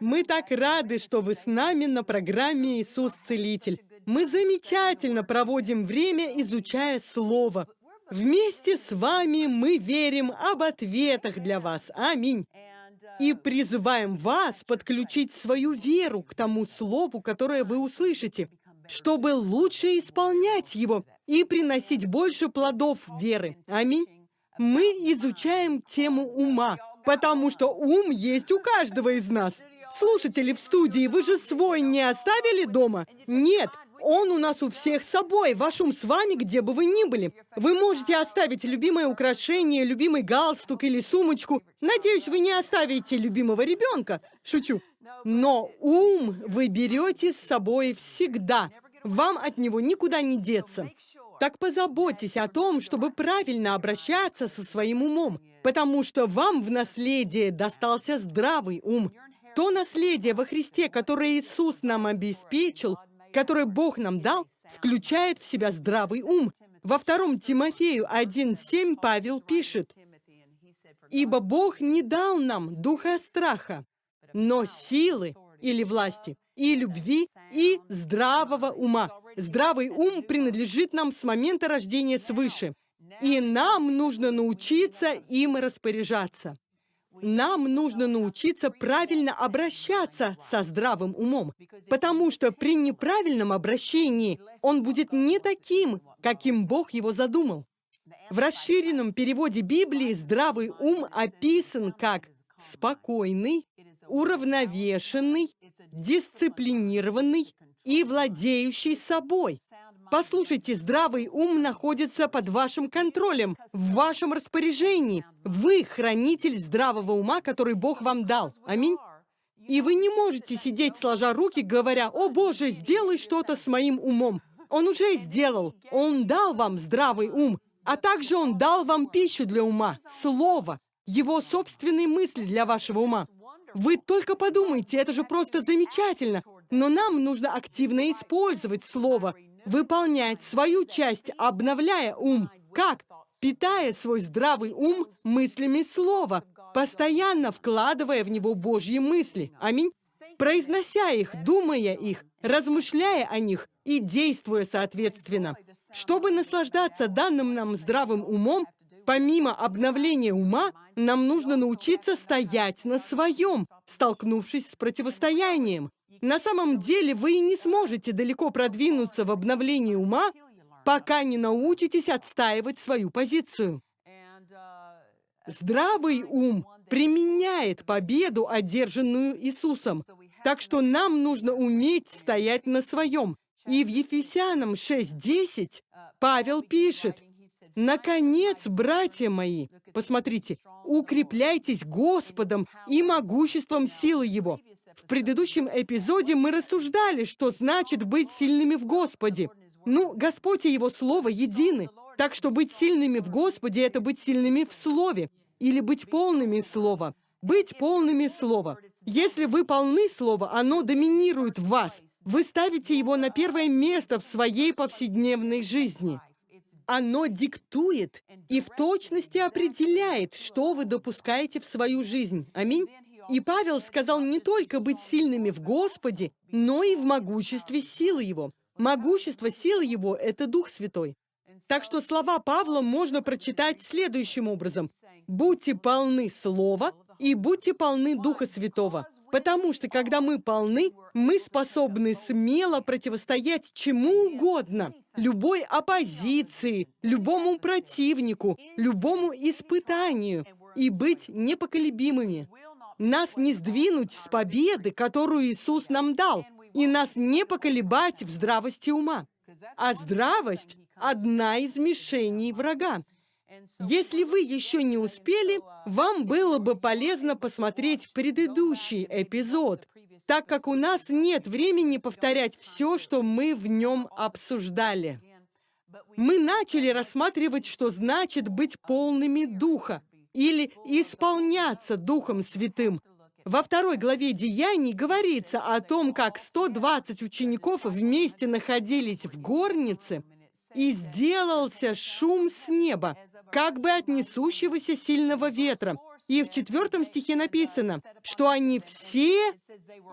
Мы так рады, что вы с нами на программе «Иисус Целитель». Мы замечательно проводим время, изучая Слово. Вместе с вами мы верим об ответах для вас. Аминь. И призываем вас подключить свою веру к тому Слову, которое вы услышите, чтобы лучше исполнять его и приносить больше плодов веры. Аминь. Мы изучаем тему ума, потому что ум есть у каждого из нас. Слушатели в студии, вы же свой не оставили дома? Нет, он у нас у всех с собой, ваш ум с вами, где бы вы ни были. Вы можете оставить любимое украшение, любимый галстук или сумочку. Надеюсь, вы не оставите любимого ребенка. Шучу. Но ум вы берете с собой всегда. Вам от него никуда не деться. Так позаботьтесь о том, чтобы правильно обращаться со своим умом, потому что вам в наследие достался здравый ум. То наследие во Христе, которое Иисус нам обеспечил, которое Бог нам дал, включает в себя здравый ум. Во втором Тимофею 1.7 Павел пишет, «Ибо Бог не дал нам духа страха, но силы или власти, и любви, и здравого ума. Здравый ум принадлежит нам с момента рождения свыше, и нам нужно научиться им распоряжаться. Нам нужно научиться правильно обращаться со здравым умом, потому что при неправильном обращении он будет не таким, каким Бог его задумал. В расширенном переводе Библии здравый ум описан как спокойный, уравновешенный, дисциплинированный и владеющий собой. Послушайте, здравый ум находится под вашим контролем, в вашем распоряжении. Вы хранитель здравого ума, который Бог вам дал. Аминь. И вы не можете сидеть сложа руки, говоря, «О Боже, сделай что-то с моим умом». Он уже сделал. Он дал вам здравый ум, а также Он дал вам пищу для ума, слово, его собственные мысли для вашего ума. Вы только подумайте, это же просто замечательно. Но нам нужно активно использовать слово, выполнять свою часть, обновляя ум. Как? Питая свой здравый ум мыслями слова, постоянно вкладывая в него Божьи мысли. Аминь. Произнося их, думая их, размышляя о них и действуя соответственно. Чтобы наслаждаться данным нам здравым умом, Помимо обновления ума, нам нужно научиться стоять на своем, столкнувшись с противостоянием. На самом деле вы не сможете далеко продвинуться в обновлении ума, пока не научитесь отстаивать свою позицию. Здравый ум применяет победу, одержанную Иисусом. Так что нам нужно уметь стоять на своем. И в Ефесянам 6.10 Павел пишет, Наконец, братья мои, посмотрите, укрепляйтесь Господом и могуществом силы Его. В предыдущем эпизоде мы рассуждали, что значит быть сильными в Господе. Ну, Господь и Его Слово едины. Так что быть сильными в Господе — это быть сильными в Слове, или быть полными Слова. Быть полными Слова. Если вы полны Слова, оно доминирует в вас. Вы ставите его на первое место в своей повседневной жизни. Оно диктует и в точности определяет, что вы допускаете в свою жизнь. Аминь. И Павел сказал не только быть сильными в Господе, но и в могуществе силы Его. Могущество силы Его — это Дух Святой. Так что слова Павла можно прочитать следующим образом. «Будьте полны Слова и будьте полны Духа Святого, потому что, когда мы полны, мы способны смело противостоять чему угодно, любой оппозиции, любому противнику, любому испытанию и быть непоколебимыми. Нас не сдвинуть с победы, которую Иисус нам дал, и нас не поколебать в здравости ума. А здравость – одна из мишеней врага. Если вы еще не успели, вам было бы полезно посмотреть предыдущий эпизод, так как у нас нет времени повторять все, что мы в нем обсуждали. Мы начали рассматривать, что значит быть полными Духа или исполняться Духом Святым. Во второй главе Деяний говорится о том, как 120 учеников вместе находились в горнице, и сделался шум с неба, как бы от несущегося сильного ветра. И в четвертом стихе написано, что они все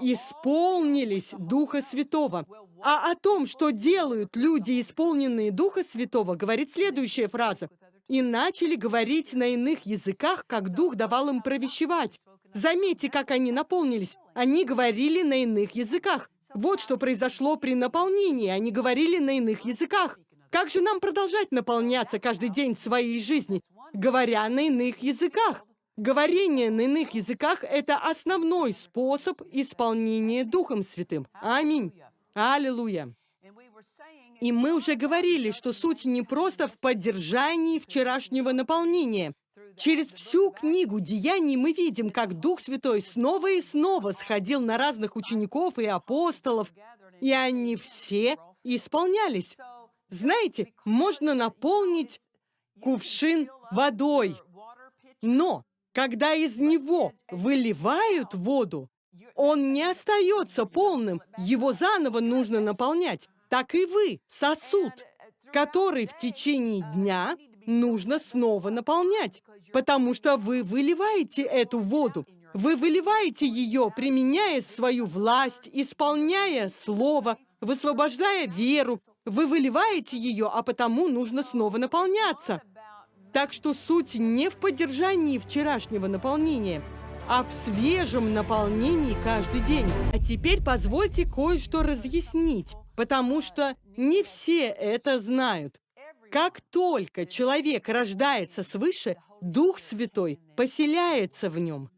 исполнились Духа Святого. А о том, что делают люди, исполненные Духа Святого, говорит следующая фраза. «И начали говорить на иных языках, как Дух давал им провещевать». Заметьте, как они наполнились. Они говорили на иных языках. Вот что произошло при наполнении. Они говорили на иных языках. Как же нам продолжать наполняться каждый день своей жизни, говоря на иных языках? Говорение на иных языках – это основной способ исполнения Духом Святым. Аминь. Аллилуйя. И мы уже говорили, что суть не просто в поддержании вчерашнего наполнения. Через всю книгу Деяний мы видим, как Дух Святой снова и снова сходил на разных учеников и апостолов, и они все исполнялись. Знаете, можно наполнить кувшин водой, но когда из него выливают воду, он не остается полным, его заново нужно наполнять. Так и вы, сосуд, который в течение дня нужно снова наполнять, потому что вы выливаете эту воду. Вы выливаете ее, применяя свою власть, исполняя слово, высвобождая веру, вы выливаете ее, а потому нужно снова наполняться. Так что суть не в поддержании вчерашнего наполнения, а в свежем наполнении каждый день. А теперь позвольте кое-что разъяснить, потому что не все это знают. Как только человек рождается свыше, Дух Святой поселяется в нем.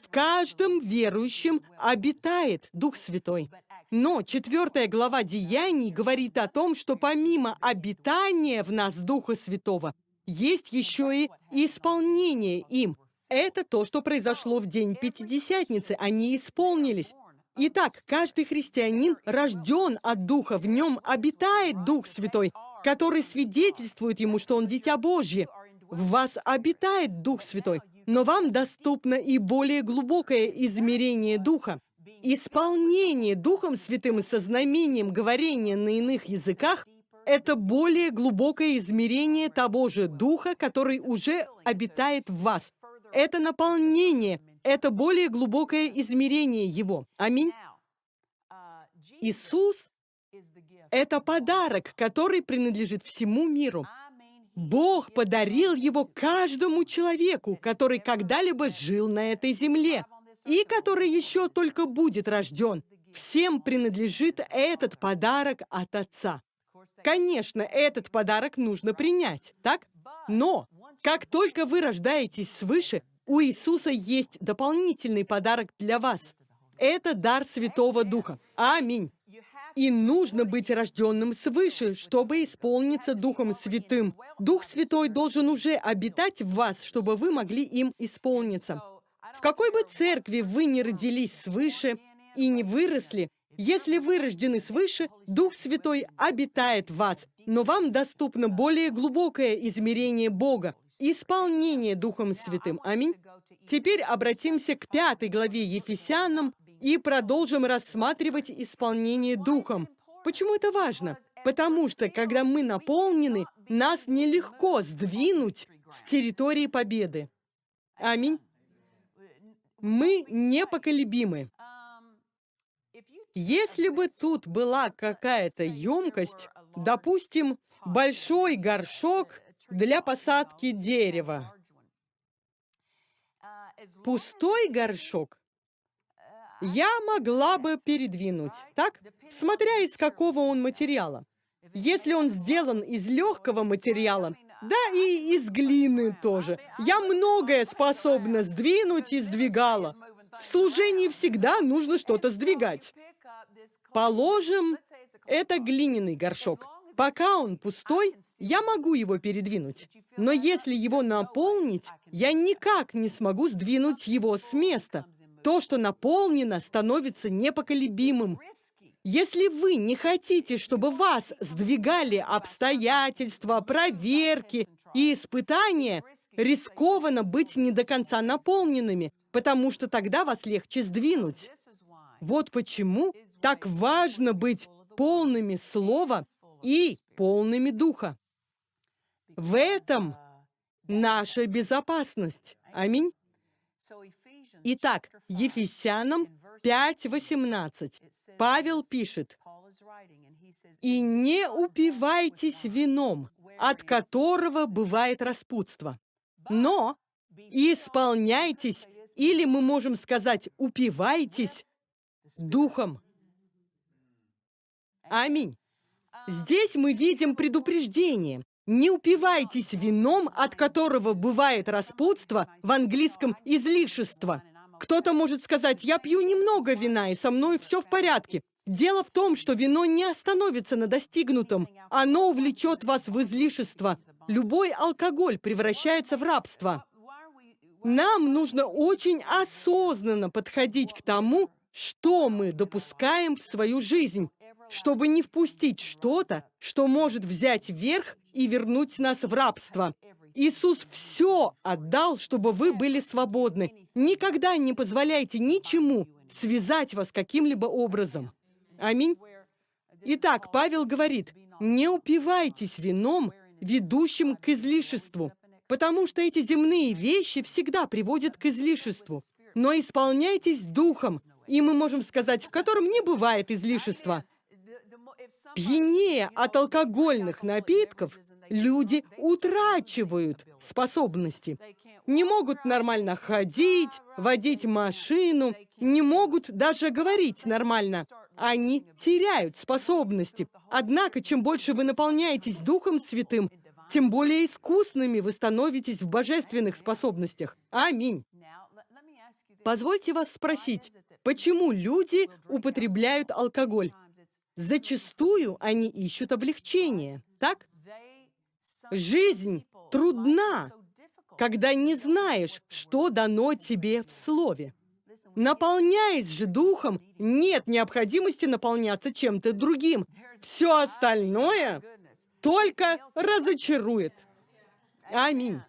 В каждом верующем обитает Дух Святой. Но четвертая глава Деяний говорит о том, что помимо обитания в нас Духа Святого, есть еще и исполнение им. Это то, что произошло в день Пятидесятницы. Они исполнились. Итак, каждый христианин рожден от Духа, в нем обитает Дух Святой, который свидетельствует ему, что он Дитя Божье. В вас обитает Дух Святой, но вам доступно и более глубокое измерение Духа. Исполнение Духом Святым со знамением говорения на иных языках – это более глубокое измерение того же Духа, который уже обитает в вас. Это наполнение, это более глубокое измерение Его. Аминь. Иисус – это подарок, который принадлежит всему миру. Бог подарил его каждому человеку, который когда-либо жил на этой земле и который еще только будет рожден. Всем принадлежит этот подарок от Отца. Конечно, этот подарок нужно принять, так? Но, как только вы рождаетесь свыше, у Иисуса есть дополнительный подарок для вас. Это дар Святого Духа. Аминь. И нужно быть рожденным свыше, чтобы исполниться Духом Святым. Дух Святой должен уже обитать в вас, чтобы вы могли им исполниться. В какой бы церкви вы ни родились свыше и не выросли, если вы рождены свыше, Дух Святой обитает в вас, но вам доступно более глубокое измерение Бога, исполнение Духом Святым. Аминь. Теперь обратимся к пятой главе Ефесянам и продолжим рассматривать исполнение Духом. Почему это важно? Потому что, когда мы наполнены, нас нелегко сдвинуть с территории победы. Аминь мы непоколебимы. Если бы тут была какая-то емкость, допустим, большой горшок для посадки дерева, пустой горшок я могла бы передвинуть, так? Смотря из какого он материала. Если он сделан из легкого материала, да и из глины тоже. Я многое способна сдвинуть и сдвигала. В служении всегда нужно что-то сдвигать. Положим, это глиняный горшок. Пока он пустой, я могу его передвинуть. Но если его наполнить, я никак не смогу сдвинуть его с места. То, что наполнено, становится непоколебимым. Если вы не хотите, чтобы вас сдвигали обстоятельства, проверки и испытания, рискованно быть не до конца наполненными, потому что тогда вас легче сдвинуть. Вот почему так важно быть полными Слова и полными Духа. В этом наша безопасность. Аминь. Итак, Ефесянам 5.18 Павел пишет, «И не упивайтесь вином, от которого бывает распутство, но исполняйтесь, или мы можем сказать, упивайтесь духом». Аминь. Здесь мы видим предупреждение. Не упивайтесь вином, от которого бывает распутство, в английском излишество. Кто-то может сказать, я пью немного вина, и со мной все в порядке. Дело в том, что вино не остановится на достигнутом. Оно увлечет вас в излишество. Любой алкоголь превращается в рабство. Нам нужно очень осознанно подходить к тому, что мы допускаем в свою жизнь чтобы не впустить что-то, что может взять верх и вернуть нас в рабство. Иисус все отдал, чтобы вы были свободны. Никогда не позволяйте ничему связать вас каким-либо образом. Аминь. Итак, Павел говорит, не упивайтесь вином, ведущим к излишеству, потому что эти земные вещи всегда приводят к излишеству. Но исполняйтесь духом, и мы можем сказать, в котором не бывает излишества. Пьянее от алкогольных напитков люди утрачивают способности. Не могут нормально ходить, водить машину, не могут даже говорить нормально. Они теряют способности. Однако, чем больше вы наполняетесь Духом Святым, тем более искусными вы становитесь в божественных способностях. Аминь. Позвольте вас спросить, почему люди употребляют алкоголь? Зачастую они ищут облегчение, так? Жизнь трудна, когда не знаешь, что дано тебе в Слове. Наполняясь же Духом, нет необходимости наполняться чем-то другим. Все остальное только разочарует. Аминь.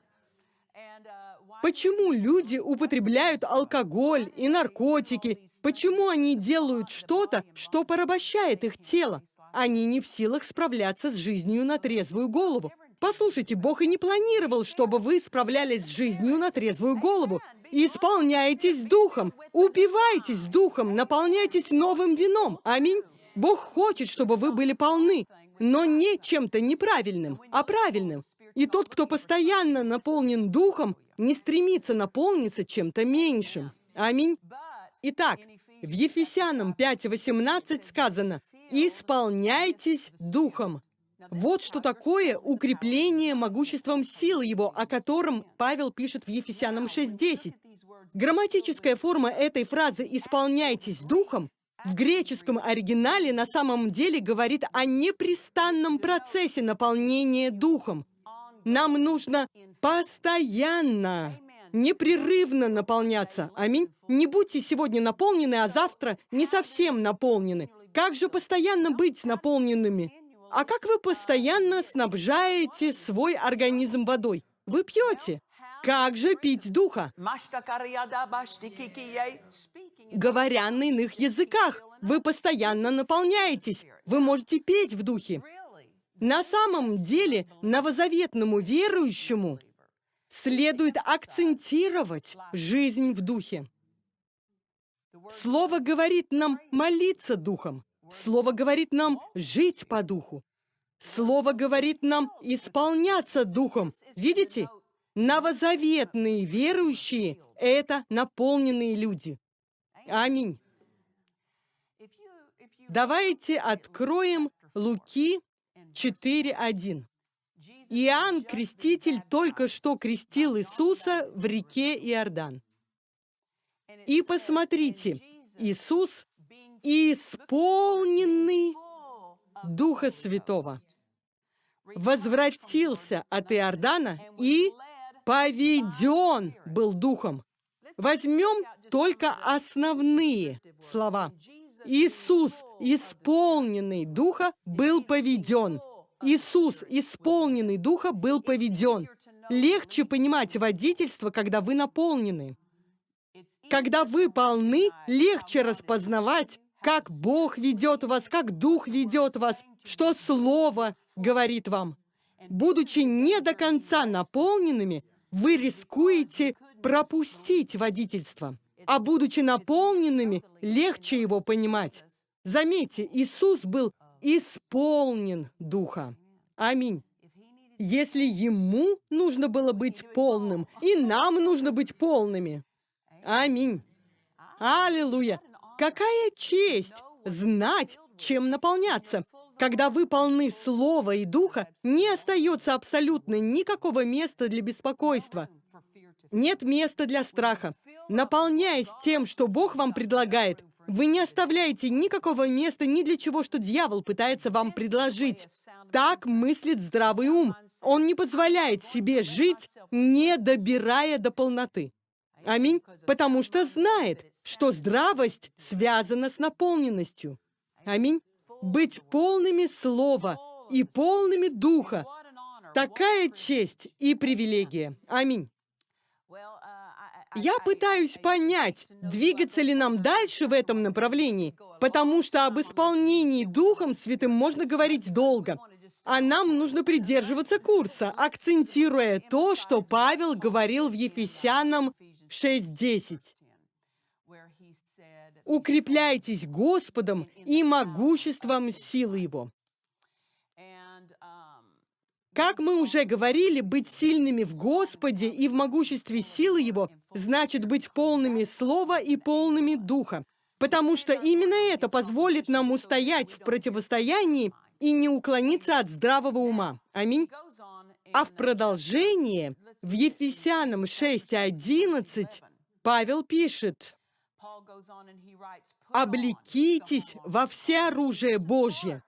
Почему люди употребляют алкоголь и наркотики? Почему они делают что-то, что порабощает их тело? Они не в силах справляться с жизнью на трезвую голову. Послушайте, Бог и не планировал, чтобы вы справлялись с жизнью на трезвую голову. Исполняйтесь духом, упивайтесь духом, наполняйтесь новым вином. Аминь. Бог хочет, чтобы вы были полны, но не чем-то неправильным, а правильным. И тот, кто постоянно наполнен духом, не стремится наполниться чем-то меньшим. Аминь. Итак, в Ефесянам 5.18 сказано «Исполняйтесь духом». Вот что такое укрепление могуществом силы его, о котором Павел пишет в Ефесянам 6.10. Грамматическая форма этой фразы «исполняйтесь духом» в греческом оригинале на самом деле говорит о непрестанном процессе наполнения духом. Нам нужно постоянно, непрерывно наполняться. Аминь. Не будьте сегодня наполнены, а завтра не совсем наполнены. Как же постоянно быть наполненными? А как вы постоянно снабжаете свой организм водой? Вы пьете. Как же пить духа? Говоря на иных языках, вы постоянно наполняетесь. Вы можете петь в духе. На самом деле, новозаветному верующему следует акцентировать жизнь в духе. Слово говорит нам молиться духом. Слово говорит нам жить по духу. Слово говорит нам исполняться духом. Видите? Новозаветные верующие — это наполненные люди. Аминь. Давайте откроем Луки 4.1. Иоанн Креститель только что крестил Иисуса в реке Иордан. И посмотрите, Иисус, исполненный Духа Святого, возвратился от Иордана и поведен был Духом. Возьмем только основные слова. Иисус, исполненный Духа, был поведен. Иисус, исполненный Духа, был поведен. Легче понимать водительство, когда вы наполнены. Когда вы полны, легче распознавать, как Бог ведет вас, как Дух ведет вас, что Слово говорит вам. Будучи не до конца наполненными, вы рискуете пропустить водительство. А будучи наполненными, легче его понимать. Заметьте, Иисус был исполнен Духа. Аминь. Если Ему нужно было быть полным, и нам нужно быть полными. Аминь. Аллилуйя. Какая честь знать, чем наполняться. Когда вы полны Слова и Духа, не остается абсолютно никакого места для беспокойства. Нет места для страха. Наполняясь тем, что Бог вам предлагает, вы не оставляете никакого места ни для чего, что дьявол пытается вам предложить. Так мыслит здравый ум. Он не позволяет себе жить, не добирая до полноты. Аминь. Потому что знает, что здравость связана с наполненностью. Аминь. Быть полными слова и полными духа. Такая честь и привилегия. Аминь. Я пытаюсь понять, двигаться ли нам дальше в этом направлении, потому что об исполнении Духом Святым можно говорить долго. А нам нужно придерживаться курса, акцентируя то, что Павел говорил в Ефесянам 6.10. «Укрепляйтесь Господом и могуществом силы Его». Как мы уже говорили, быть сильными в Господе и в могуществе силы Его значит быть полными Слова и полными Духа, потому что именно это позволит нам устоять в противостоянии и не уклониться от здравого ума. Аминь. А в продолжение, в Ефесянам 6.11, Павел пишет, «Облекитесь во все оружие Божье,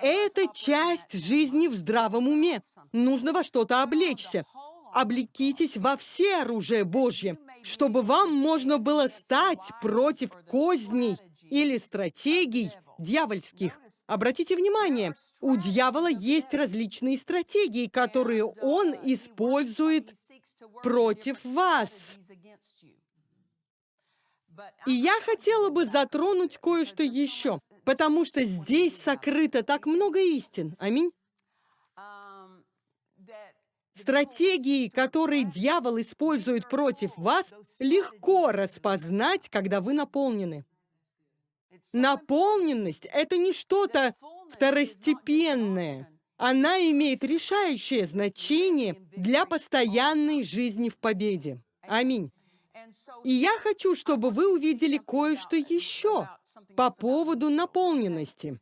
это часть жизни в здравом уме. Нужно во что-то облечься. Облекитесь во все оружие Божье, чтобы вам можно было стать против козней или стратегий дьявольских. Обратите внимание, у дьявола есть различные стратегии, которые он использует против вас. И я хотела бы затронуть кое-что еще. Потому что здесь сокрыто так много истин. Аминь. Стратегии, которые дьявол использует против вас, легко распознать, когда вы наполнены. Наполненность — это не что-то второстепенное. Она имеет решающее значение для постоянной жизни в победе. Аминь. И я хочу, чтобы вы увидели кое-что еще по поводу наполненности.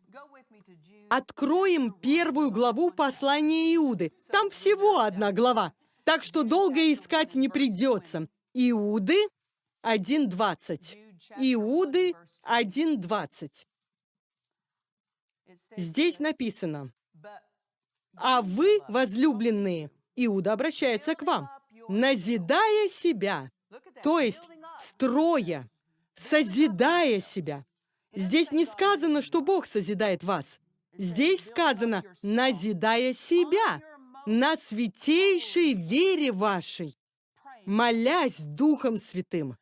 Откроем первую главу послания Иуды. Там всего одна глава, так что долго искать не придется. Иуды 1.20. Иуды 1.20. Здесь написано, «А вы, возлюбленные, Иуда обращается к вам, назидая себя, то есть строя, созидая себя. Здесь не сказано, что Бог созидает вас. Здесь сказано, назидая себя на святейшей вере вашей, молясь Духом Святым.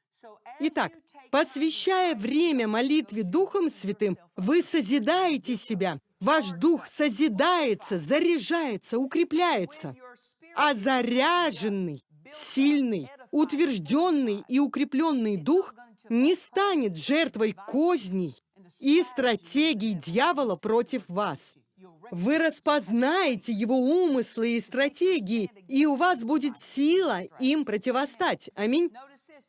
Итак, посвящая время молитве Духом Святым, вы созидаете себя. Ваш дух созидается, заряжается, укрепляется. А заряженный, сильный, утвержденный и укрепленный дух не станет жертвой козней и стратегий дьявола против вас. Вы распознаете его умыслы и стратегии, и у вас будет сила им противостать. Аминь.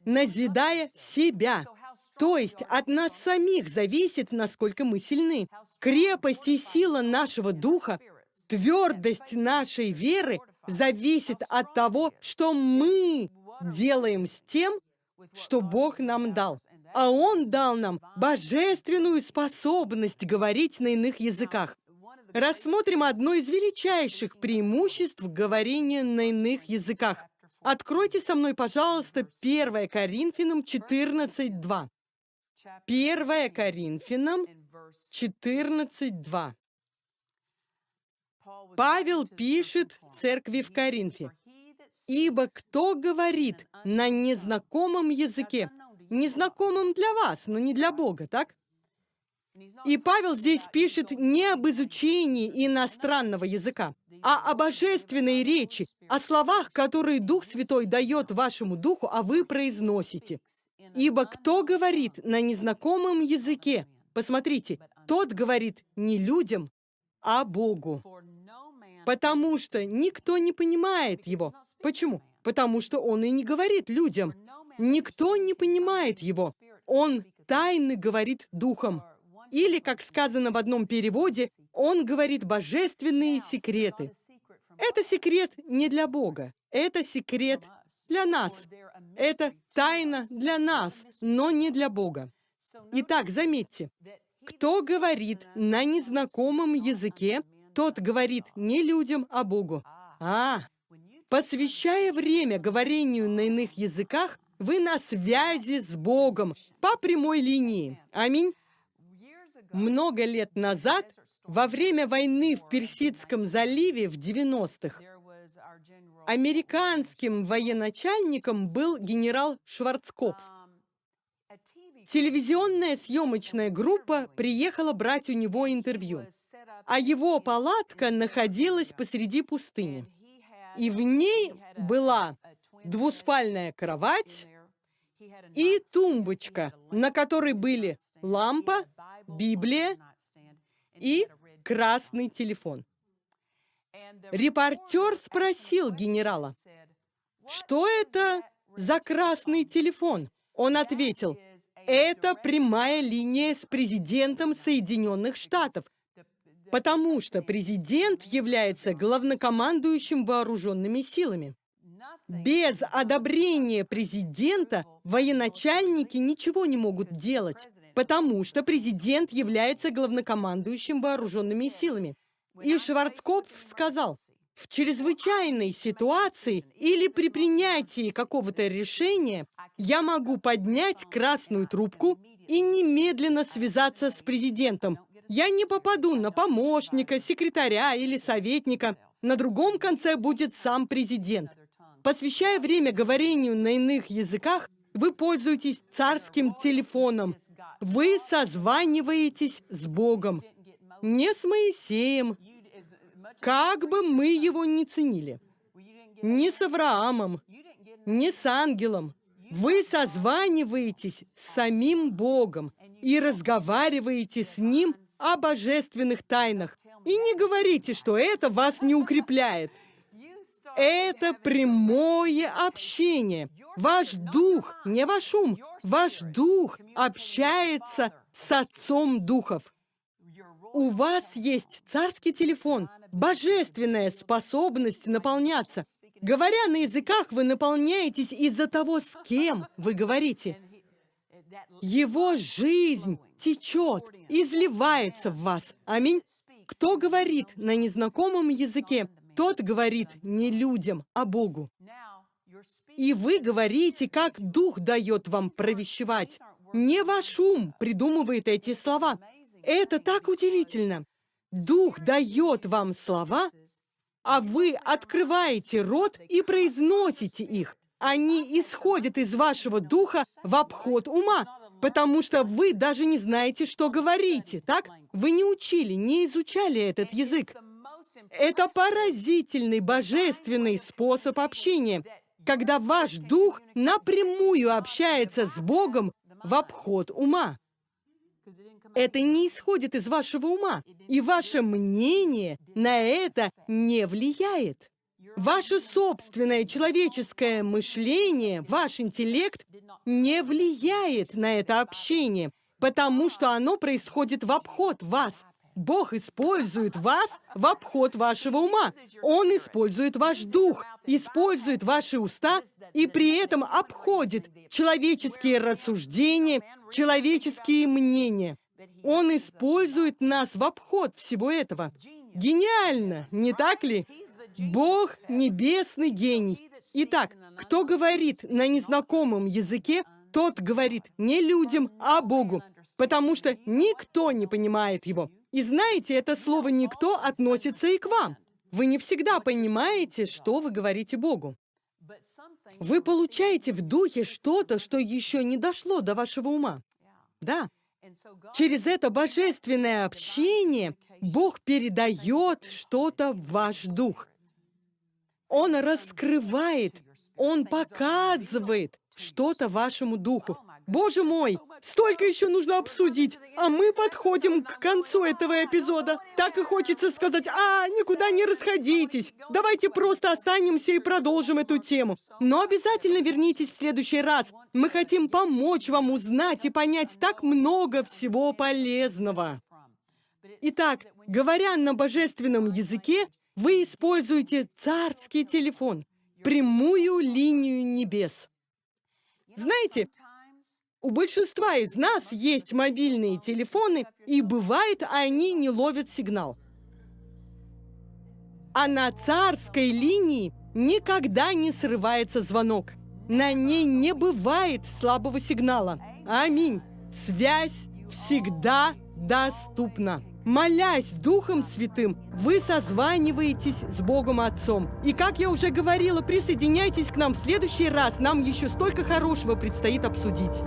Назидая себя. То есть от нас самих зависит, насколько мы сильны. Крепость и сила нашего духа, твердость нашей веры зависит от того, что мы делаем с тем, что Бог нам дал. А Он дал нам божественную способность говорить на иных языках. Рассмотрим одно из величайших преимуществ говорения на иных языках. Откройте со мной, пожалуйста, 1 Коринфянам 14.2. 1 Коринфянам 14.2. Павел пишет церкви в Коринфе. Ибо кто говорит на незнакомом языке, незнакомом для вас, но не для Бога, так? И Павел здесь пишет не об изучении иностранного языка, а о божественной речи, о словах, которые Дух Святой дает вашему духу, а вы произносите. Ибо кто говорит на незнакомом языке, посмотрите, тот говорит не людям, а Богу. Потому что никто не понимает его. Почему? Потому что он и не говорит людям. Никто не понимает его. Он тайны говорит духом. Или, как сказано в одном переводе, он говорит божественные секреты. Это секрет не для Бога, это секрет для нас. Это тайна для нас, но не для Бога. Итак, заметьте, кто говорит на незнакомом языке, тот говорит не людям, а Богу. А, посвящая время говорению на иных языках, вы на связи с Богом по прямой линии. Аминь. Много лет назад, во время войны в Персидском заливе в 90-х, американским военачальником был генерал Шварцкопф. Телевизионная съемочная группа приехала брать у него интервью, а его палатка находилась посреди пустыни. И в ней была двуспальная кровать и тумбочка, на которой были лампа, Библия и красный телефон. Репортер спросил генерала, что это за красный телефон? Он ответил, это прямая линия с президентом Соединенных Штатов, потому что президент является главнокомандующим вооруженными силами. Без одобрения президента военачальники ничего не могут делать, потому что президент является главнокомандующим вооруженными силами. И Шварцкопф сказал, в чрезвычайной ситуации или при принятии какого-то решения я могу поднять красную трубку и немедленно связаться с президентом. Я не попаду на помощника, секретаря или советника. На другом конце будет сам президент. Посвящая время говорению на иных языках, вы пользуетесь царским телефоном. Вы созваниваетесь с Богом. Не с Моисеем, как бы мы его ни ценили. Не с Авраамом, не с ангелом. Вы созваниваетесь с самим Богом и разговариваете с Ним о божественных тайнах. И не говорите, что это вас не укрепляет. Это прямое общение. Ваш дух, не ваш ум, ваш дух общается с Отцом Духов. У вас есть царский телефон, божественная способность наполняться. Говоря на языках, вы наполняетесь из-за того, с кем вы говорите. Его жизнь течет, изливается в вас. Аминь. Кто говорит на незнакомом языке, тот говорит не людям, а Богу. И вы говорите, как Дух дает вам провещевать. Не ваш ум придумывает эти слова. Это так удивительно. Дух дает вам слова, а вы открываете рот и произносите их. Они исходят из вашего духа в обход ума, потому что вы даже не знаете, что говорите, так? Вы не учили, не изучали этот язык. Это поразительный божественный способ общения, когда ваш дух напрямую общается с Богом в обход ума. Это не исходит из вашего ума, и ваше мнение на это не влияет. Ваше собственное человеческое мышление, ваш интеллект не влияет на это общение, потому что оно происходит в обход вас. Бог использует вас в обход вашего ума. Он использует ваш дух, использует ваши уста и при этом обходит человеческие рассуждения, человеческие мнения. Он использует нас в обход всего этого. Гениально, не так ли? Бог — небесный гений. Итак, кто говорит на незнакомом языке, тот говорит не людям, а Богу, потому что никто не понимает его. И знаете, это слово «никто» относится и к вам. Вы не всегда понимаете, что вы говорите Богу. Вы получаете в духе что-то, что еще не дошло до вашего ума. Да. Через это божественное общение Бог передает что-то в ваш дух. Он раскрывает, Он показывает что-то вашему духу. Боже мой, столько еще нужно обсудить, а мы подходим к концу этого эпизода. Так и хочется сказать, а, никуда не расходитесь. Давайте просто останемся и продолжим эту тему. Но обязательно вернитесь в следующий раз. Мы хотим помочь вам узнать и понять так много всего полезного. Итак, говоря на божественном языке, вы используете царский телефон, прямую линию небес. Знаете, у большинства из нас есть мобильные телефоны, и бывает, они не ловят сигнал. А на царской линии никогда не срывается звонок. На ней не бывает слабого сигнала. Аминь. Связь всегда доступна. Молясь Духом Святым, вы созваниваетесь с Богом Отцом. И как я уже говорила, присоединяйтесь к нам в следующий раз. Нам еще столько хорошего предстоит обсудить.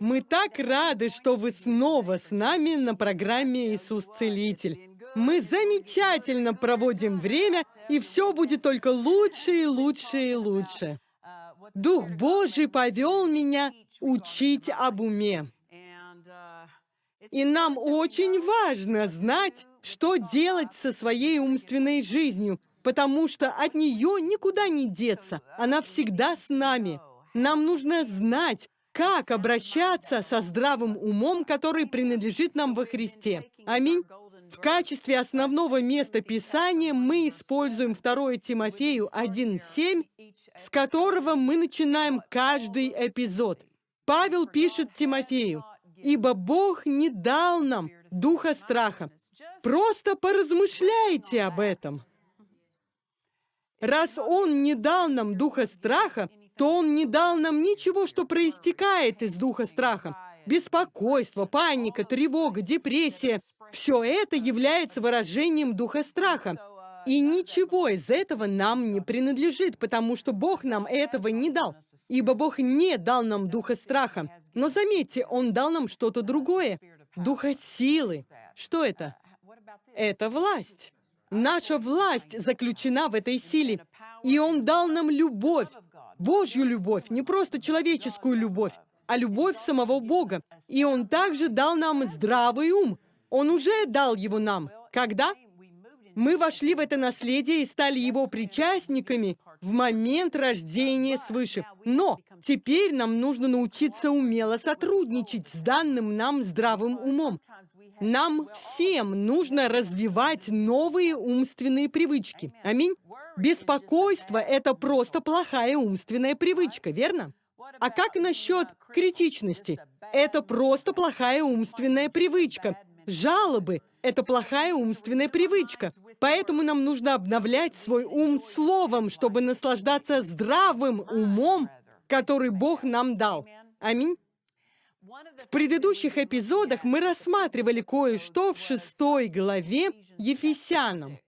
Мы так рады, что вы снова с нами на программе «Иисус Целитель». Мы замечательно проводим время, и все будет только лучше и лучше и лучше. Дух Божий повел меня учить об уме. И нам очень важно знать, что делать со своей умственной жизнью, потому что от нее никуда не деться. Она всегда с нами. Нам нужно знать, как обращаться со здравым умом, который принадлежит нам во Христе. Аминь. В качестве основного места Писания мы используем 2 Тимофею 1.7, с которого мы начинаем каждый эпизод. Павел пишет Тимофею, «Ибо Бог не дал нам духа страха». Просто поразмышляйте об этом. Раз Он не дал нам духа страха, то Он не дал нам ничего, что проистекает из духа страха. Беспокойство, паника, тревога, депрессия – все это является выражением духа страха. И ничего из этого нам не принадлежит, потому что Бог нам этого не дал. Ибо Бог не дал нам духа страха. Но заметьте, Он дал нам что-то другое. Духа силы. Что это? Это власть. Наша власть заключена в этой силе. И Он дал нам любовь. Божью любовь, не просто человеческую любовь, а любовь самого Бога. И Он также дал нам здравый ум. Он уже дал его нам. Когда? Мы вошли в это наследие и стали его причастниками в момент рождения свыше. Но теперь нам нужно научиться умело сотрудничать с данным нам здравым умом. Нам всем нужно развивать новые умственные привычки. Аминь. Беспокойство – это просто плохая умственная привычка, верно? А как насчет критичности? Это просто плохая умственная привычка. Жалобы – это плохая умственная привычка. Поэтому нам нужно обновлять свой ум словом, чтобы наслаждаться здравым умом, который Бог нам дал. Аминь. В предыдущих эпизодах мы рассматривали кое-что в шестой главе Ефесянам.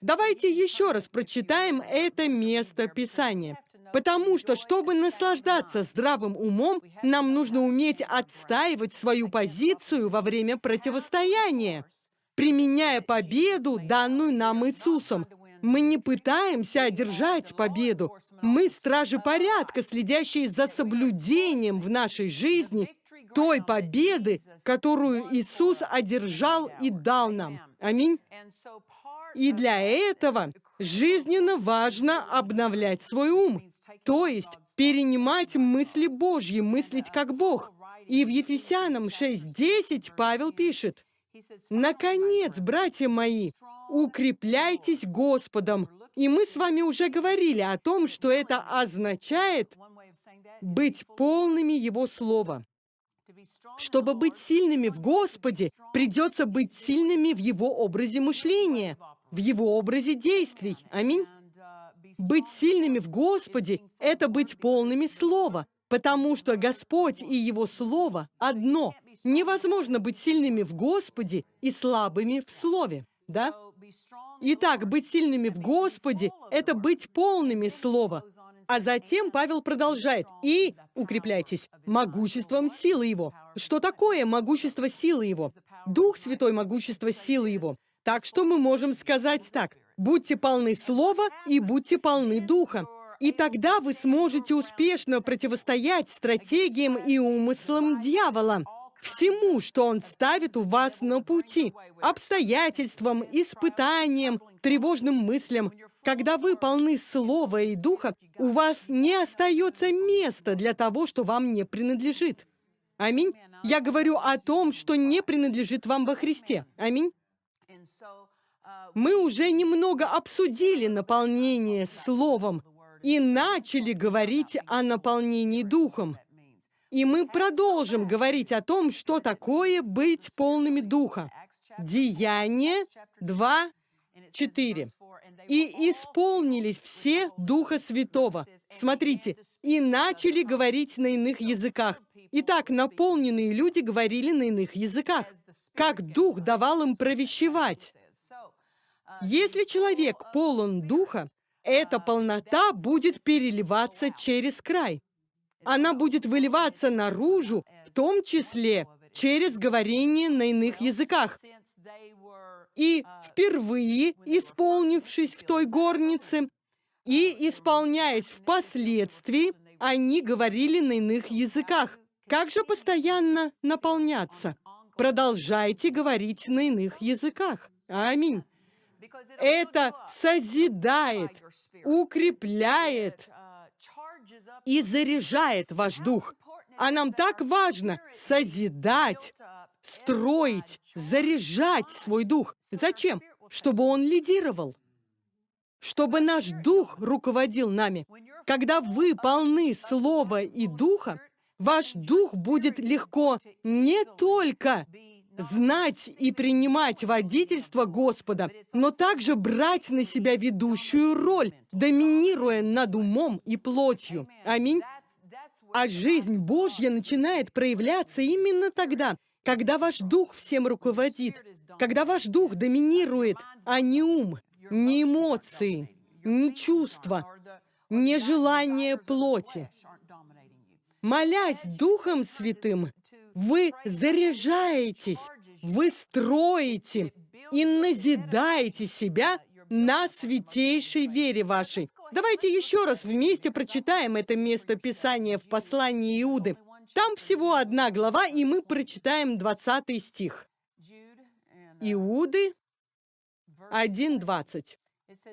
Давайте еще раз прочитаем это место Писания. Потому что, чтобы наслаждаться здравым умом, нам нужно уметь отстаивать свою позицию во время противостояния, применяя победу, данную нам Иисусом. Мы не пытаемся одержать победу. Мы стражи порядка, следящие за соблюдением в нашей жизни той победы, которую Иисус одержал и дал нам. Аминь. И для этого жизненно важно обновлять свой ум, то есть перенимать мысли Божьи, мыслить как Бог. И в Ефесянам 6.10 Павел пишет, «Наконец, братья мои, укрепляйтесь Господом». И мы с вами уже говорили о том, что это означает быть полными Его Слова. Чтобы быть сильными в Господе, придется быть сильными в Его образе мышления, в Его образе действий. Аминь. Быть сильными в Господе — это быть полными Слова, потому что Господь и Его Слово одно. Невозможно быть сильными в Господе и слабыми в Слове, да? Итак, быть сильными в Господе — это быть полными Слова, А затем Павел продолжает. И укрепляйтесь могуществом силы Его. Что такое могущество силы Его? Дух Святой могущество силы Его. Так что мы можем сказать так. Будьте полны Слова и будьте полны Духа. И тогда вы сможете успешно противостоять стратегиям и умыслам дьявола всему, что он ставит у вас на пути, обстоятельствам, испытаниям, тревожным мыслям. Когда вы полны слова и духа, у вас не остается места для того, что вам не принадлежит. Аминь. Я говорю о том, что не принадлежит вам во Христе. Аминь. Мы уже немного обсудили наполнение словом и начали говорить о наполнении духом. И мы продолжим говорить о том, что такое быть полными Духа. Деяние 2, 4. «И исполнились все Духа Святого». Смотрите, «и начали говорить на иных языках». Итак, наполненные люди говорили на иных языках. Как Дух давал им провещевать. Если человек полон Духа, эта полнота будет переливаться через край она будет выливаться наружу, в том числе через говорение на иных языках. И впервые, исполнившись в той горнице, и исполняясь впоследствии, они говорили на иных языках. Как же постоянно наполняться? Продолжайте говорить на иных языках. Аминь. Это созидает, укрепляет, и заряжает ваш дух. А нам так важно созидать, строить, заряжать свой дух. Зачем? Чтобы он лидировал. Чтобы наш дух руководил нами. Когда вы полны слова и духа, ваш дух будет легко не только знать и принимать водительство Господа, но также брать на себя ведущую роль, доминируя над умом и плотью. Аминь. А жизнь Божья начинает проявляться именно тогда, когда ваш дух всем руководит, когда ваш дух доминирует, а не ум, не эмоции, не чувства, не желание плоти. Молясь Духом Святым, вы заряжаетесь, вы строите и назидаете себя на святейшей вере вашей. Давайте еще раз вместе прочитаем это место Писания в послании Иуды. Там всего одна глава, и мы прочитаем 20 стих. Иуды 1.20.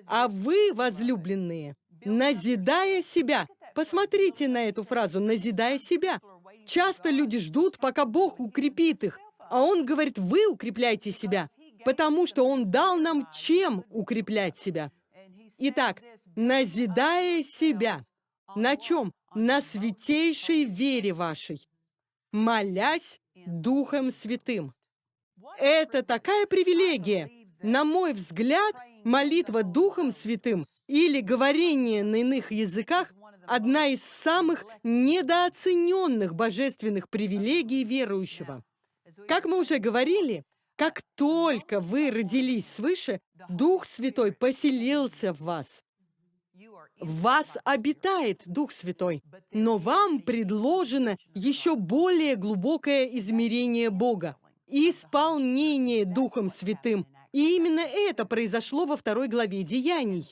«А вы, возлюбленные, назидая себя...» Посмотрите на эту фразу «назидая себя». Часто люди ждут, пока Бог укрепит их, а Он говорит, вы укрепляйте себя, потому что Он дал нам чем укреплять себя. Итак, назидая себя. На чем? На святейшей вере вашей, молясь Духом Святым. Это такая привилегия. На мой взгляд, молитва Духом Святым или говорение на иных языках одна из самых недооцененных божественных привилегий верующего. Как мы уже говорили, как только вы родились свыше, Дух Святой поселился в вас. В вас обитает Дух Святой, но вам предложено еще более глубокое измерение Бога – исполнение Духом Святым. И именно это произошло во второй главе Деяний.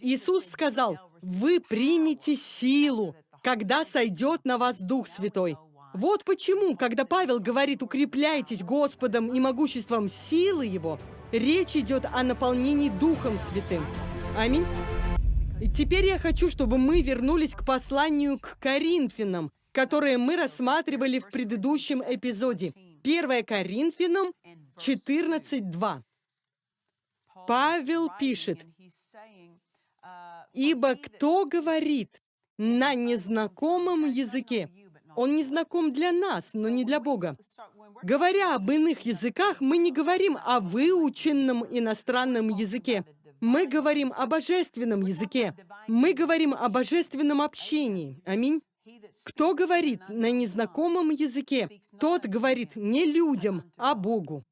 Иисус сказал, «Вы примете силу, когда сойдет на вас Дух Святой». Вот почему, когда Павел говорит «укрепляйтесь Господом и могуществом силы Его», речь идет о наполнении Духом Святым. Аминь. Теперь я хочу, чтобы мы вернулись к посланию к Коринфянам, которое мы рассматривали в предыдущем эпизоде. 1 Коринфянам 14.2. Павел пишет, «Ибо кто говорит на незнакомом языке, он не знаком для нас, но не для Бога. Говоря об иных языках, мы не говорим о выученном иностранном языке. Мы говорим о божественном языке. Мы говорим о божественном общении. Аминь. Кто говорит на незнакомом языке, тот говорит не людям, а Богу.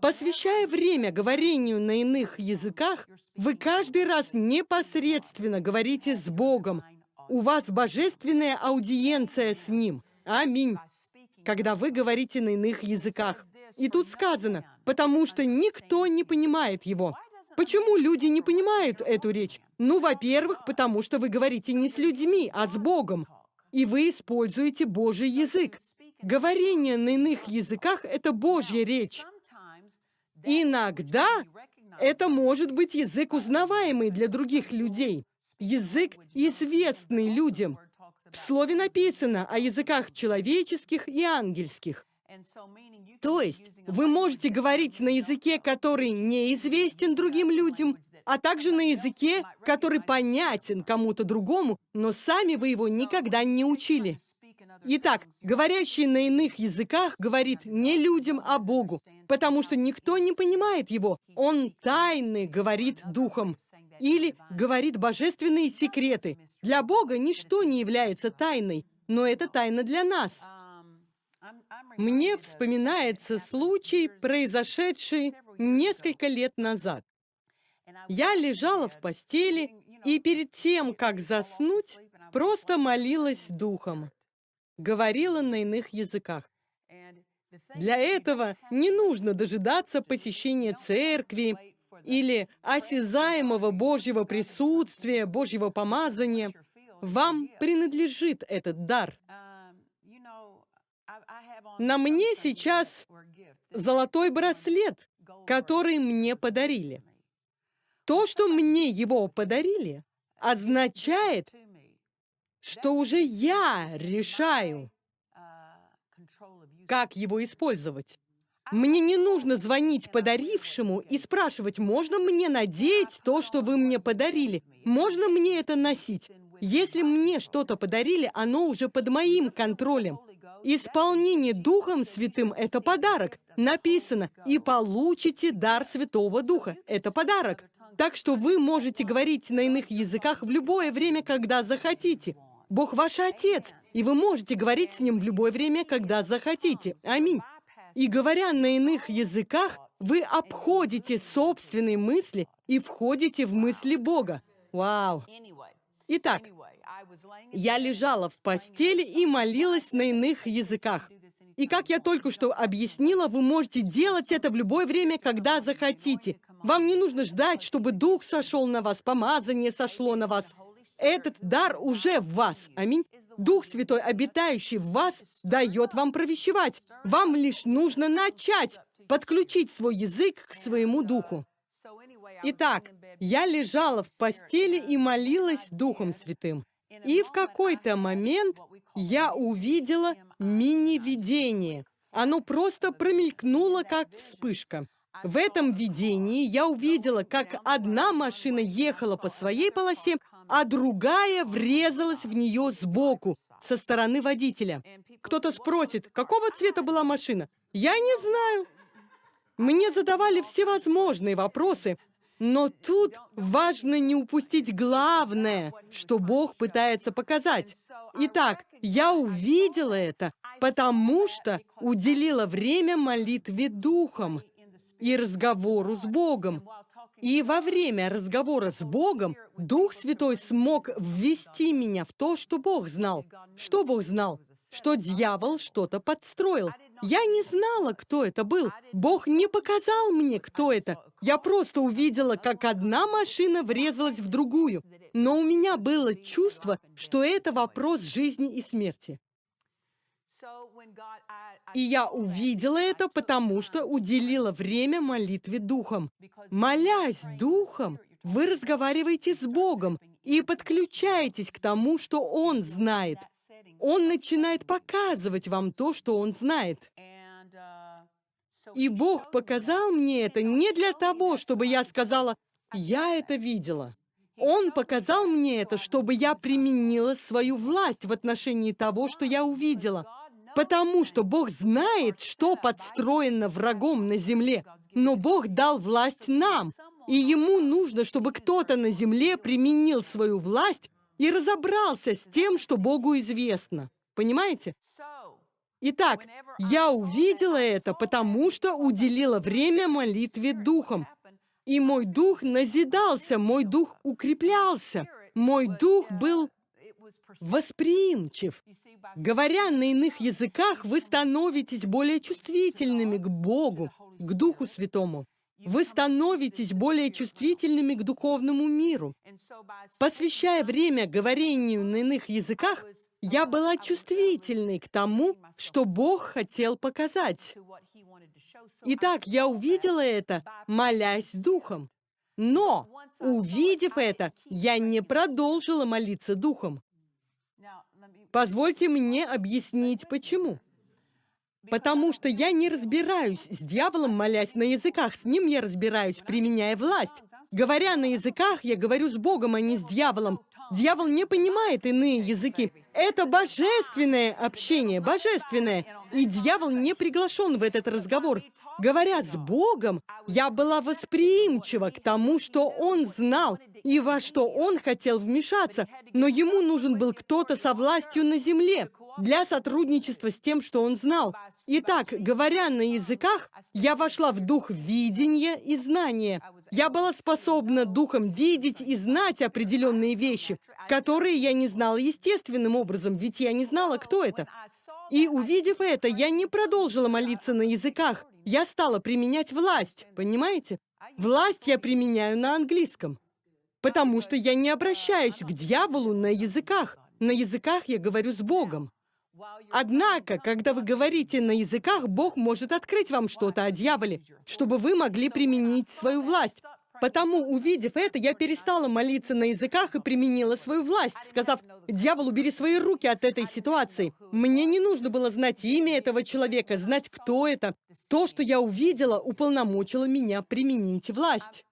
Посвящая время говорению на иных языках, вы каждый раз непосредственно говорите с Богом. У вас божественная аудиенция с Ним. Аминь. Когда вы говорите на иных языках. И тут сказано, потому что никто не понимает его. Почему люди не понимают эту речь? Ну, во-первых, потому что вы говорите не с людьми, а с Богом. И вы используете Божий язык. Говорение на иных языках — это Божья речь. Иногда это может быть язык, узнаваемый для других людей, язык, известный людям. В слове написано о языках человеческих и ангельских. То есть вы можете говорить на языке, который неизвестен другим людям, а также на языке, который понятен кому-то другому, но сами вы его никогда не учили. Итак, говорящий на иных языках говорит не людям, а Богу, потому что никто не понимает его. Он тайны говорит духом или говорит божественные секреты. Для Бога ничто не является тайной, но это тайна для нас. Мне вспоминается случай, произошедший несколько лет назад. Я лежала в постели и перед тем, как заснуть, просто молилась духом говорила на иных языках. Для этого не нужно дожидаться посещения церкви или осязаемого Божьего присутствия, Божьего помазания. Вам принадлежит этот дар. На мне сейчас золотой браслет, который мне подарили. То, что мне его подарили, означает, что уже я решаю, как его использовать. Мне не нужно звонить подарившему и спрашивать, можно мне надеть то, что вы мне подарили? Можно мне это носить? Если мне что-то подарили, оно уже под моим контролем. Исполнение Духом Святым – это подарок. Написано, и получите дар Святого Духа. Это подарок. Так что вы можете говорить на иных языках в любое время, когда захотите. Бог ваш Отец, и вы можете говорить с Ним в любое время, когда захотите. Аминь. И говоря на иных языках, вы обходите собственные мысли и входите в мысли Бога. Вау! Итак, я лежала в постели и молилась на иных языках. И как я только что объяснила, вы можете делать это в любое время, когда захотите. Вам не нужно ждать, чтобы Дух сошел на вас, помазание сошло на вас. Этот дар уже в вас. Аминь. Дух Святой, обитающий в вас, дает вам провещевать. Вам лишь нужно начать подключить свой язык к своему духу. Итак, я лежала в постели и молилась Духом Святым. И в какой-то момент я увидела мини-видение. Оно просто промелькнуло, как вспышка. В этом видении я увидела, как одна машина ехала по своей полосе, а другая врезалась в нее сбоку, со стороны водителя. Кто-то спросит, какого цвета была машина? Я не знаю. Мне задавали всевозможные вопросы, но тут важно не упустить главное, что Бог пытается показать. Итак, я увидела это, потому что уделила время молитве Духом и разговору с Богом. И во время разговора с Богом Дух Святой смог ввести меня в то, что Бог знал. Что Бог знал? Что дьявол что-то подстроил. Я не знала, кто это был. Бог не показал мне, кто это. Я просто увидела, как одна машина врезалась в другую. Но у меня было чувство, что это вопрос жизни и смерти. И я увидела это, потому что уделила время молитве Духом. Молясь Духом, вы разговариваете с Богом и подключаетесь к тому, что Он знает. Он начинает показывать вам то, что Он знает. И Бог показал мне это не для того, чтобы я сказала, «Я это видела». Он показал мне это, чтобы я применила свою власть в отношении того, что я увидела. Потому что Бог знает, что подстроено врагом на земле. Но Бог дал власть нам, и Ему нужно, чтобы кто-то на земле применил свою власть и разобрался с тем, что Богу известно. Понимаете? Итак, я увидела это, потому что уделила время молитве духом. И мой дух назидался, мой дух укреплялся, мой дух был восприимчив. Говоря на иных языках, вы становитесь более чувствительными к Богу, к Духу Святому. Вы становитесь более чувствительными к духовному миру. Посвящая время говорению на иных языках, я была чувствительной к тому, что Бог хотел показать. Итак, я увидела это, молясь духом. Но, увидев это, я не продолжила молиться духом. Позвольте мне объяснить, почему. Потому что я не разбираюсь с дьяволом, молясь на языках. С ним я разбираюсь, применяя власть. Говоря на языках, я говорю с Богом, а не с дьяволом. Дьявол не понимает иные языки. Это божественное общение, божественное. И дьявол не приглашен в этот разговор. Говоря с Богом, я была восприимчива к тому, что Он знал и во что Он хотел вмешаться. Но ему нужен был кто-то со властью на земле для сотрудничества с тем, что он знал. Итак, говоря на языках, я вошла в дух видения и знания. Я была способна духом видеть и знать определенные вещи, которые я не знала естественным образом, ведь я не знала, кто это. И увидев это, я не продолжила молиться на языках. Я стала применять власть, понимаете? Власть я применяю на английском, потому что я не обращаюсь к дьяволу на языках. На языках я говорю с Богом. Однако, когда вы говорите на языках, Бог может открыть вам что-то о дьяволе, чтобы вы могли применить свою власть. Потому, увидев это, я перестала молиться на языках и применила свою власть, сказав, «Дьявол, убери свои руки от этой ситуации». Мне не нужно было знать имя этого человека, знать, кто это. То, что я увидела, уполномочило меня применить власть.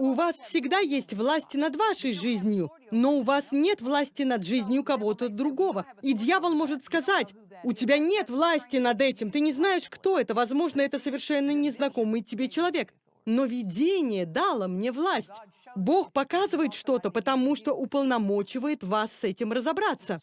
У вас всегда есть власть над вашей жизнью, но у вас нет власти над жизнью кого-то другого. И дьявол может сказать, у тебя нет власти над этим, ты не знаешь, кто это, возможно, это совершенно незнакомый тебе человек. Но видение дало мне власть. Бог показывает что-то, потому что уполномочивает вас с этим разобраться.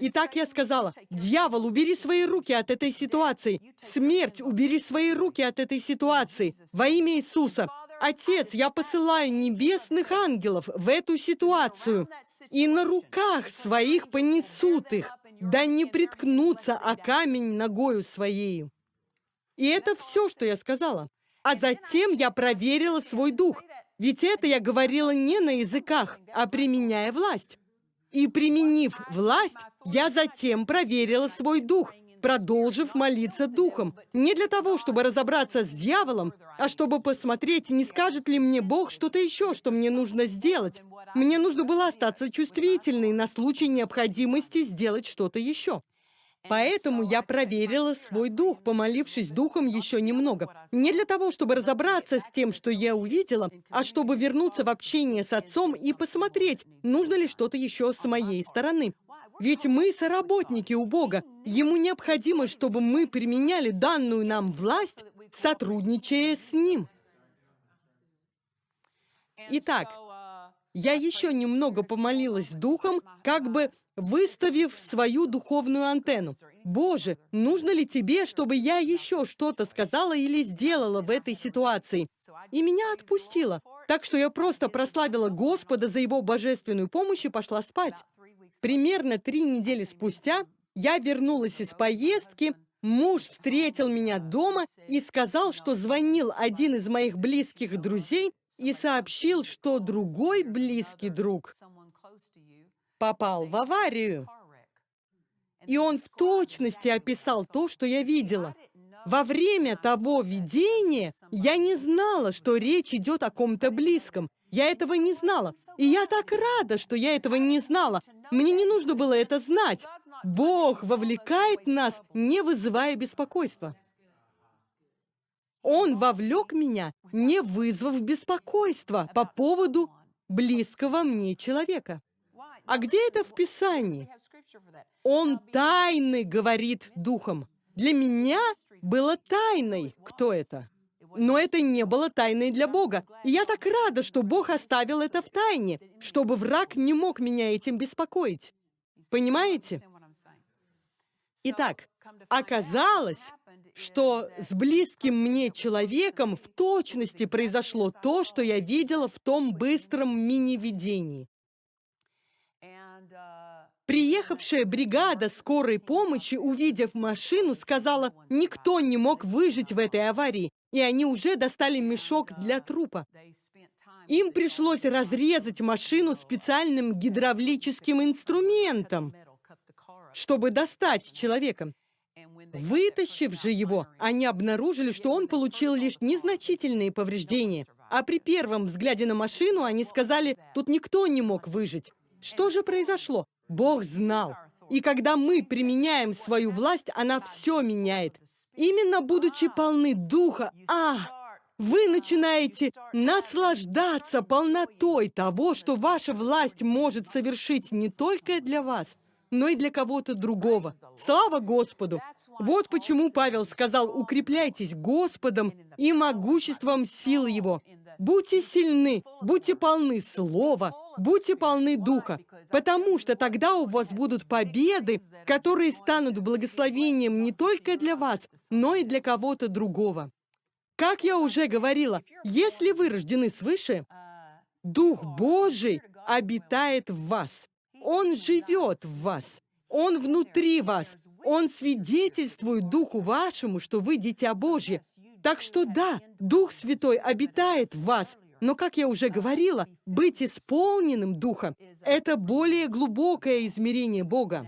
Итак, я сказала, дьявол, убери свои руки от этой ситуации. Смерть, убери свои руки от этой ситуации. Во имя Иисуса. Отец, я посылаю небесных ангелов в эту ситуацию, и на руках своих понесут их, да не приткнутся о камень ногою своею. И это все, что я сказала. А затем я проверила свой дух, ведь это я говорила не на языках, а применяя власть. И применив власть, я затем проверила свой дух, продолжив молиться духом. Не для того, чтобы разобраться с дьяволом, а чтобы посмотреть, не скажет ли мне Бог что-то еще, что мне нужно сделать. Мне нужно было остаться чувствительной на случай необходимости сделать что-то еще. Поэтому я проверила свой дух, помолившись духом еще немного. Не для того, чтобы разобраться с тем, что я увидела, а чтобы вернуться в общение с отцом и посмотреть, нужно ли что-то еще с моей стороны. Ведь мы соработники у Бога. Ему необходимо, чтобы мы применяли данную нам власть, сотрудничая с Ним. Итак, я еще немного помолилась духом, как бы выставив свою духовную антенну. «Боже, нужно ли тебе, чтобы я еще что-то сказала или сделала в этой ситуации?» И меня отпустило. Так что я просто прославила Господа за Его божественную помощь и пошла спать. Примерно три недели спустя я вернулась из поездки, муж встретил меня дома и сказал, что звонил один из моих близких друзей и сообщил, что другой близкий друг попал в аварию. И он в точности описал то, что я видела. Во время того видения я не знала, что речь идет о ком-то близком. Я этого не знала. И я так рада, что я этого не знала. Мне не нужно было это знать. Бог вовлекает нас, не вызывая беспокойства. Он вовлек меня, не вызвав беспокойства по поводу близкого мне человека. А где это в Писании? Он тайны говорит духом. Для меня было тайной, кто это. Но это не было тайной для Бога. И я так рада, что Бог оставил это в тайне, чтобы враг не мог меня этим беспокоить. Понимаете? Итак, оказалось, что с близким мне человеком в точности произошло то, что я видела в том быстром мини-видении. Приехавшая бригада скорой помощи, увидев машину, сказала, никто не мог выжить в этой аварии, и они уже достали мешок для трупа. Им пришлось разрезать машину специальным гидравлическим инструментом, чтобы достать человека. Вытащив же его, они обнаружили, что он получил лишь незначительные повреждения. А при первом взгляде на машину они сказали, тут никто не мог выжить. Что же произошло? Бог знал. И когда мы применяем свою власть, она все меняет. Именно будучи полны Духа, а, вы начинаете наслаждаться полнотой того, что ваша власть может совершить не только для вас, но и для кого-то другого. Слава Господу! Вот почему Павел сказал, укрепляйтесь Господом и могуществом сил Его. Будьте сильны, будьте полны Слова, будьте полны Духа, потому что тогда у вас будут победы, которые станут благословением не только для вас, но и для кого-то другого. Как я уже говорила, если вы рождены свыше, Дух Божий обитает в вас. Он живет в вас. Он внутри вас. Он свидетельствует Духу вашему, что вы дитя Божье. Так что да, Дух Святой обитает в вас. Но, как я уже говорила, быть исполненным Духа – это более глубокое измерение Бога.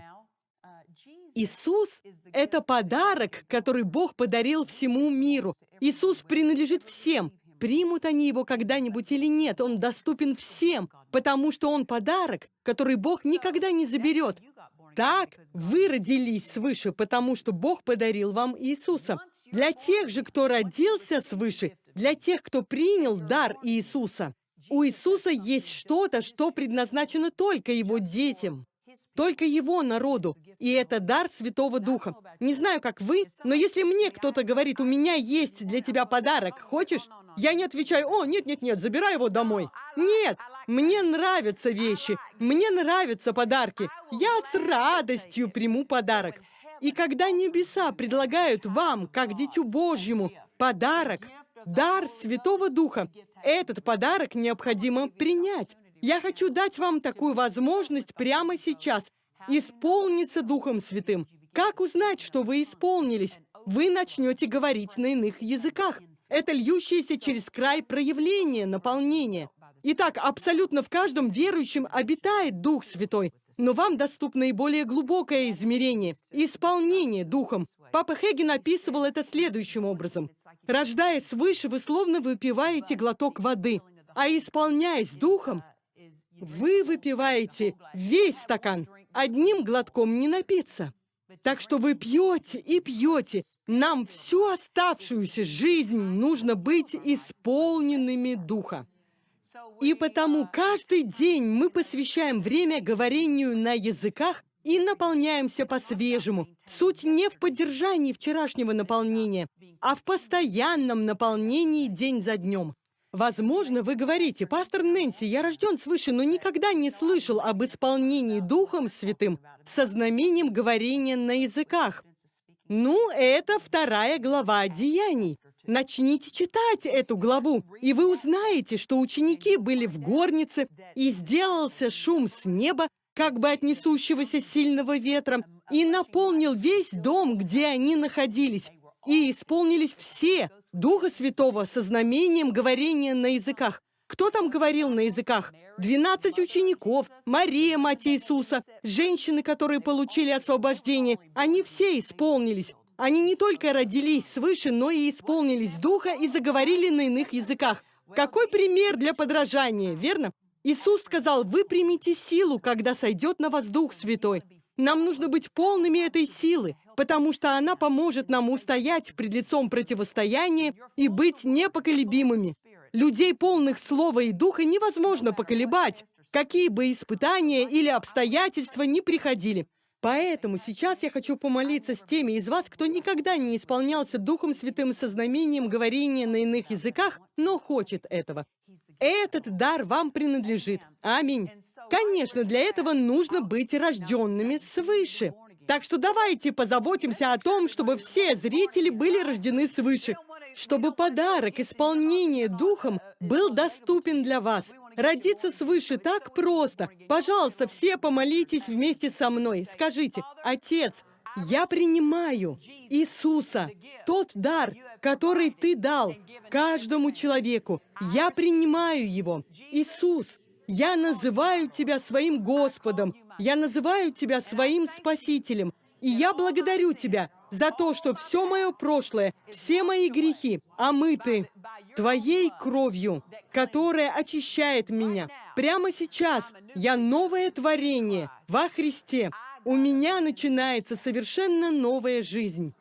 Иисус – это подарок, который Бог подарил всему миру. Иисус принадлежит всем, Примут они его когда-нибудь или нет, он доступен всем, потому что он подарок, который Бог никогда не заберет. Так, вы родились свыше, потому что Бог подарил вам Иисуса. Для тех же, кто родился свыше, для тех, кто принял дар Иисуса, у Иисуса есть что-то, что предназначено только Его детям, только Его народу, и это дар Святого Духа. Не знаю, как вы, но если мне кто-то говорит, у меня есть для тебя подарок, хочешь? Я не отвечаю, о, нет-нет-нет, забирай его домой. Нет, мне нравятся вещи, мне нравятся подарки. Я с радостью приму подарок. И когда небеса предлагают вам, как Дитю Божьему, подарок, дар Святого Духа, этот подарок необходимо принять. Я хочу дать вам такую возможность прямо сейчас исполниться Духом Святым. Как узнать, что вы исполнились? Вы начнете говорить на иных языках. Это льющееся через край проявление, наполнение. Итак, абсолютно в каждом верующем обитает Дух Святой, но вам доступно и более глубокое измерение – исполнение Духом. Папа Хеген описывал это следующим образом. Рождаясь свыше, вы словно выпиваете глоток воды, а исполняясь Духом, вы выпиваете весь стакан. Одним глотком не напиться. Так что вы пьете и пьете. Нам всю оставшуюся жизнь нужно быть исполненными Духа. И потому каждый день мы посвящаем время говорению на языках и наполняемся по-свежему. Суть не в поддержании вчерашнего наполнения, а в постоянном наполнении день за днем. Возможно, вы говорите, пастор Нэнси, я рожден свыше, но никогда не слышал об исполнении Духом Святым со знамением говорения на языках. Ну, это вторая глава Деяний. Начните читать эту главу, и вы узнаете, что ученики были в горнице, и сделался шум с неба, как бы от несущегося сильного ветра, и наполнил весь дом, где они находились. И исполнились все, Духа Святого со знамением говорения на языках. Кто там говорил на языках? Двенадцать учеников, Мария, мать Иисуса, женщины, которые получили освобождение. Они все исполнились. Они не только родились свыше, но и исполнились Духа и заговорили на иных языках. Какой пример для подражания, верно? Иисус сказал, вы примите силу, когда сойдет на вас Дух Святой. Нам нужно быть полными этой силы, потому что она поможет нам устоять пред лицом противостояния и быть непоколебимыми. Людей, полных слова и духа, невозможно поколебать, какие бы испытания или обстоятельства ни приходили. Поэтому сейчас я хочу помолиться с теми из вас, кто никогда не исполнялся Духом Святым со знамением говорения на иных языках, но хочет этого. Этот дар вам принадлежит. Аминь. Конечно, для этого нужно быть рожденными свыше. Так что давайте позаботимся о том, чтобы все зрители были рождены свыше, чтобы подарок исполнения Духом был доступен для вас. Родиться свыше так просто. Пожалуйста, все помолитесь вместе со мной. Скажите, «Отец, я принимаю Иисуса, тот дар, который Ты дал каждому человеку. Я принимаю Его. Иисус, я называю Тебя своим Господом. Я называю Тебя своим Спасителем. И я благодарю Тебя за то, что все мое прошлое, все мои грехи омыты Твоей кровью, которая очищает меня. Прямо сейчас я новое творение во Христе. У меня начинается совершенно новая жизнь.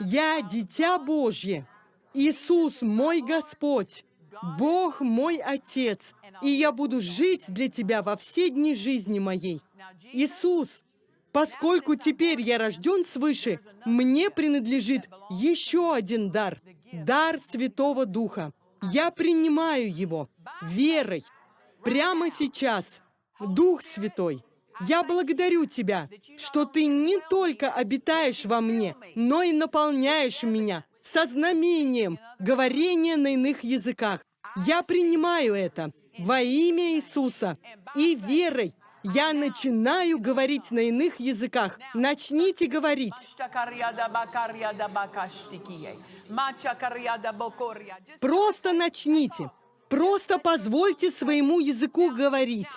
Я дитя Божье. Иисус мой Господь. Бог мой Отец. И я буду жить для Тебя во все дни жизни моей. Иисус, поскольку теперь я рожден свыше, мне принадлежит еще один дар. Дар Святого Духа. Я принимаю его верой. Прямо сейчас. Дух Святой, я благодарю Тебя, что Ты не только обитаешь во мне, но и наполняешь меня со знамением говорения на иных языках. Я принимаю это во имя Иисуса и верой я начинаю говорить на иных языках. Начните говорить. Просто начните. Просто позвольте своему языку говорить.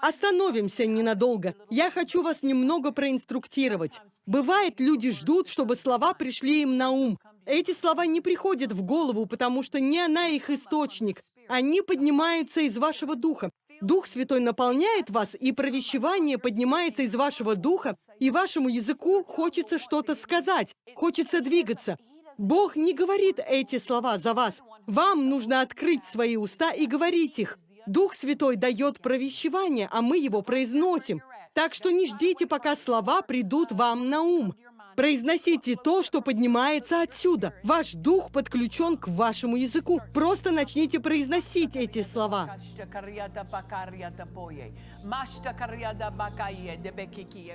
Остановимся ненадолго. Я хочу вас немного проинструктировать. Бывает, люди ждут, чтобы слова пришли им на ум. Эти слова не приходят в голову, потому что не она их источник. Они поднимаются из вашего духа. Дух Святой наполняет вас, и провещевание поднимается из вашего духа, и вашему языку хочется что-то сказать, хочется двигаться. Бог не говорит эти слова за вас. Вам нужно открыть свои уста и говорить их. Дух Святой дает провещевание, а мы его произносим. Так что не ждите, пока слова придут вам на ум. Произносите то, что поднимается отсюда. Ваш дух подключен к вашему языку. Просто начните произносить эти слова.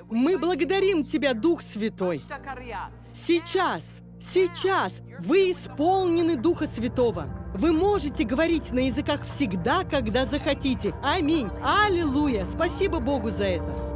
Мы благодарим Тебя, Дух Святой. Сейчас, сейчас вы исполнены Духа Святого. Вы можете говорить на языках всегда, когда захотите. Аминь. Аллилуйя. Спасибо Богу за это.